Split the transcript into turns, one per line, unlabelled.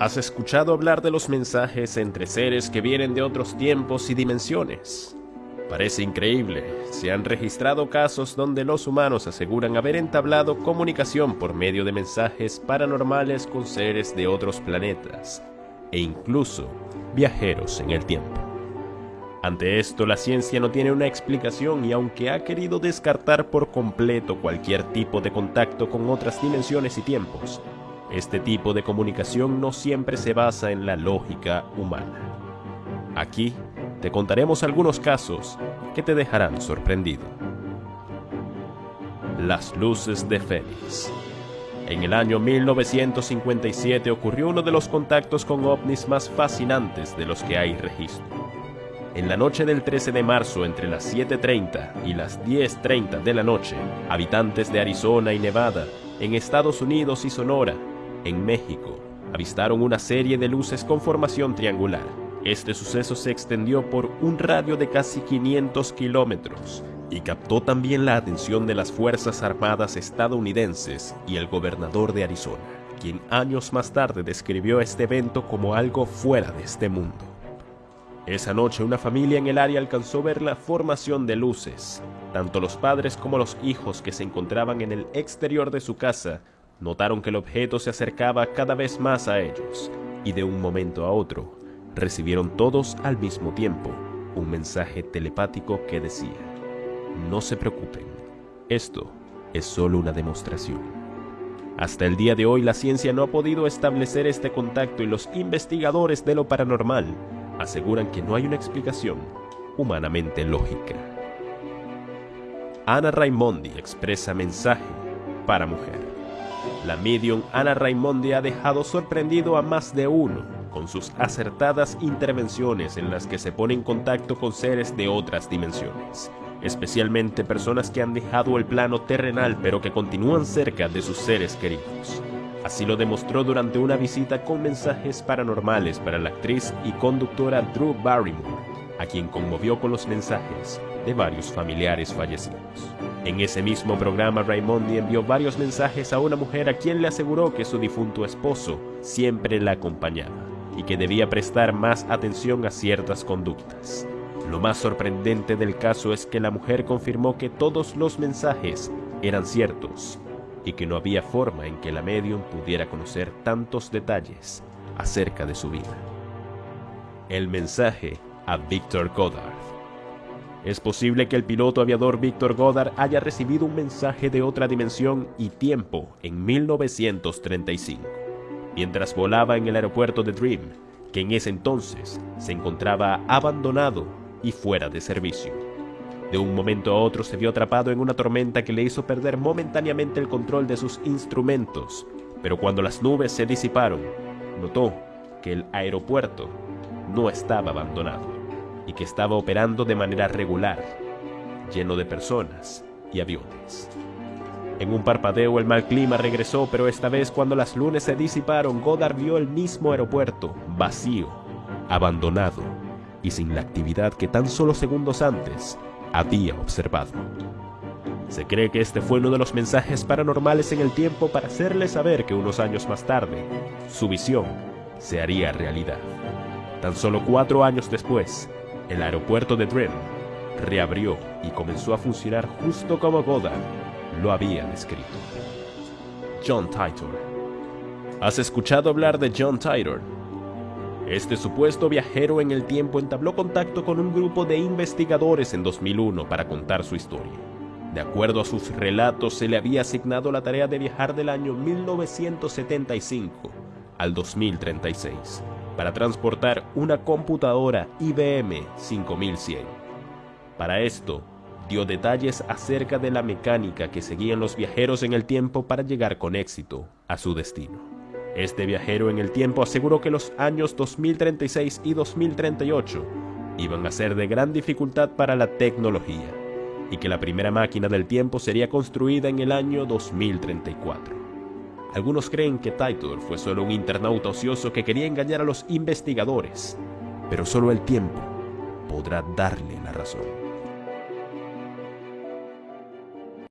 ¿Has escuchado hablar de los mensajes entre seres que vienen de otros tiempos y dimensiones? Parece increíble, se han registrado casos donde los humanos aseguran haber entablado comunicación por medio de mensajes paranormales con seres de otros planetas, e incluso viajeros en el tiempo. Ante esto, la ciencia no tiene una explicación y aunque ha querido descartar por completo cualquier tipo de contacto con otras dimensiones y tiempos, este tipo de comunicación no siempre se basa en la lógica humana. Aquí te contaremos algunos casos que te dejarán sorprendido. Las luces de Fénix. En el año 1957 ocurrió uno de los contactos con ovnis más fascinantes de los que hay registro. En la noche del 13 de marzo, entre las 7.30 y las 10.30 de la noche, habitantes de Arizona y Nevada, en Estados Unidos y Sonora, en México, avistaron una serie de luces con formación triangular. Este suceso se extendió por un radio de casi 500 kilómetros y captó también la atención de las Fuerzas Armadas estadounidenses y el gobernador de Arizona, quien años más tarde describió este evento como algo fuera de este mundo. Esa noche una familia en el área alcanzó ver la formación de luces. Tanto los padres como los hijos que se encontraban en el exterior de su casa notaron que el objeto se acercaba cada vez más a ellos y de un momento a otro recibieron todos al mismo tiempo un mensaje telepático que decía, no se preocupen, esto es solo una demostración. Hasta el día de hoy la ciencia no ha podido establecer este contacto y los investigadores de lo paranormal aseguran que no hay una explicación humanamente lógica. Ana Raimondi expresa mensaje para mujer. La medium Ana Raimondi ha dejado sorprendido a más de uno con sus acertadas intervenciones en las que se pone en contacto con seres de otras dimensiones, especialmente personas que han dejado el plano terrenal pero que continúan cerca de sus seres queridos. Así lo demostró durante una visita con mensajes paranormales para la actriz y conductora Drew Barrymore, a quien conmovió con los mensajes de varios familiares fallecidos. En ese mismo programa, Raimondi envió varios mensajes a una mujer a quien le aseguró que su difunto esposo siempre la acompañaba y que debía prestar más atención a ciertas conductas. Lo más sorprendente del caso es que la mujer confirmó que todos los mensajes eran ciertos y que no había forma en que la medium pudiera conocer tantos detalles acerca de su vida. El mensaje a Victor Goddard. Es posible que el piloto aviador Victor Goddard haya recibido un mensaje de otra dimensión y tiempo en 1935, mientras volaba en el aeropuerto de Dream, que en ese entonces se encontraba abandonado y fuera de servicio. De un momento a otro se vio atrapado en una tormenta que le hizo perder momentáneamente el control de sus instrumentos, pero cuando las nubes se disiparon, notó que el aeropuerto no estaba abandonado y que estaba operando de manera regular, lleno de personas y aviones. En un parpadeo el mal clima regresó, pero esta vez cuando las lunes se disiparon, Goddard vio el mismo aeropuerto, vacío, abandonado y sin la actividad que tan solo segundos antes había observado. Se cree que este fue uno de los mensajes paranormales en el tiempo para hacerle saber que unos años más tarde, su visión se haría realidad. Tan solo cuatro años después, el aeropuerto de Dream reabrió y comenzó a funcionar justo como Goddard lo había descrito. John Titor. ¿Has escuchado hablar de John Titor? Este supuesto viajero en el tiempo entabló contacto con un grupo de investigadores en 2001 para contar su historia. De acuerdo a sus relatos, se le había asignado la tarea de viajar del año 1975 al 2036 para transportar una computadora IBM 5100. Para esto, dio detalles acerca de la mecánica que seguían los viajeros en el tiempo para llegar con éxito a su destino. Este viajero en el tiempo aseguró que los años 2036 y 2038 iban a ser de gran dificultad para la tecnología y que la primera máquina del tiempo sería construida en el año 2034. Algunos creen que Titor fue solo un internauta ocioso que quería engañar a los investigadores, pero solo el tiempo podrá darle la razón.